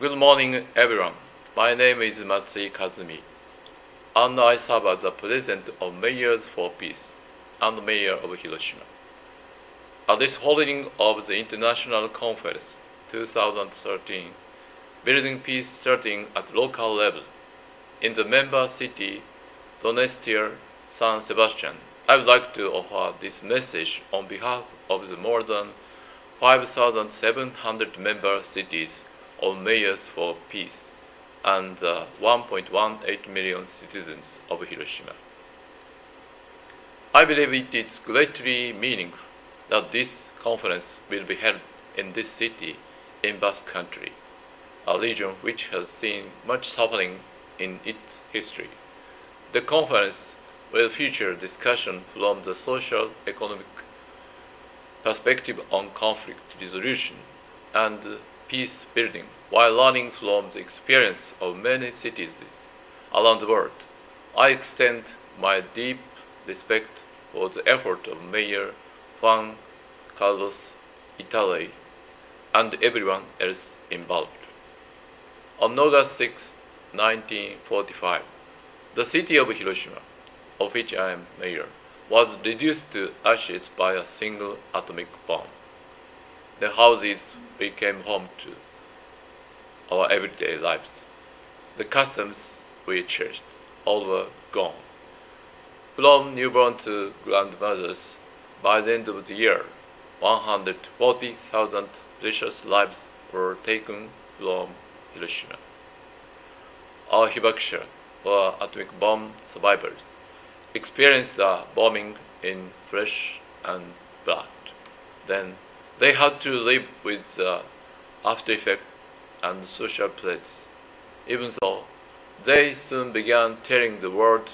Good morning, everyone. My name is Matsui Kazumi, and I serve as the president of Mayors for Peace and Mayor of Hiroshima. At this holding of the International Conference 2013, Building Peace starting at local level, in the member city Donostia, San Sebastian, I would like to offer this message on behalf of the more than 5,700 member cities of Mayors for Peace and uh, 1.18 million citizens of Hiroshima. I believe it is greatly meaningful that this conference will be held in this city in Basque Country, a region which has seen much suffering in its history. The conference will feature discussion from the social economic perspective on conflict resolution and peace building while learning from the experience of many cities around the world. I extend my deep respect for the effort of Mayor Juan Carlos Izagirre and everyone else involved. On August 6, 1945, the city of Hiroshima, of which I am mayor, was reduced to ashes by a single atomic bomb. The houses became home to our everyday lives. The customs we cherished all were gone. From newborn to grandmothers, by the end of the year, 140,000 precious lives were taken from Hiroshima. Our hibakusha, or atomic bomb survivors, experienced the bombing in flesh and blood. Then they had to live with the after effect and social prejudice, even though they soon began telling the world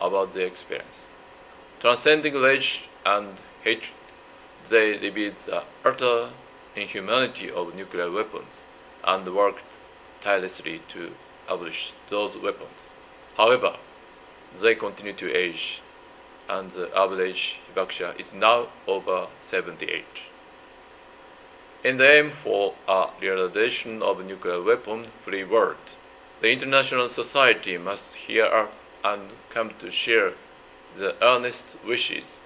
about their experience. Transcending rage and hatred, they revealed the utter inhumanity of nuclear weapons and worked tirelessly to abolish those weapons. However, they continue to age, and the average hibakusha is now over 78. In the aim for a realization of a nuclear weapon-free world, the international society must hear and come to share the earnest wishes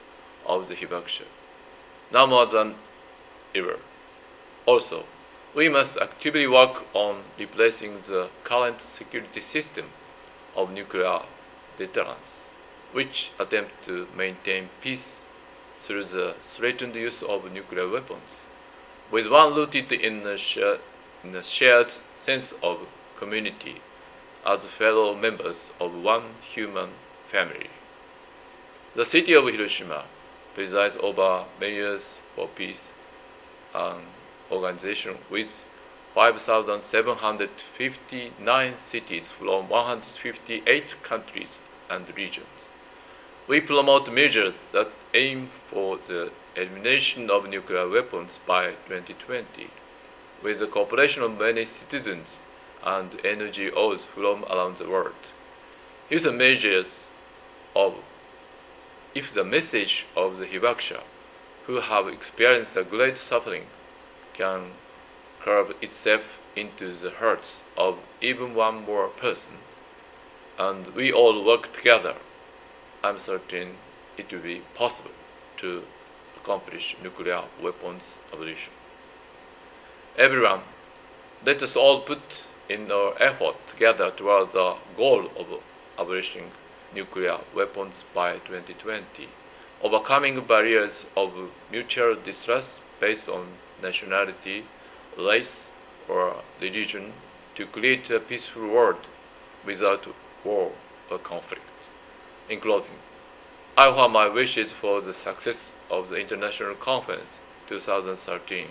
of the hibakusha, now more than ever. Also, we must actively work on replacing the current security system of nuclear deterrence, which attempt to maintain peace through the threatened use of nuclear weapons, with one rooted in a, in a shared sense of community as fellow members of one human family. The city of Hiroshima presides over Mayors for Peace, an organization with 5,759 cities from 158 countries and regions. We promote measures that aim for the elimination of nuclear weapons by 2020, with the cooperation of many citizens and NGOs from around the world. If the measures of if the message of the hibakusha, who have experienced a great suffering, can curb itself into the hearts of even one more person, and we all work together, I'm certain it will be possible to accomplish nuclear weapons abolition. Everyone, let us all put in our effort together toward the goal of abolishing nuclear weapons by 2020, overcoming barriers of mutual distrust based on nationality, race, or religion to create a peaceful world without war or conflict. In closing, I offer my wishes for the success of the International Conference 2013,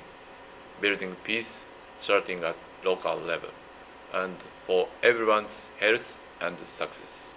building peace starting at local level, and for everyone's health and success.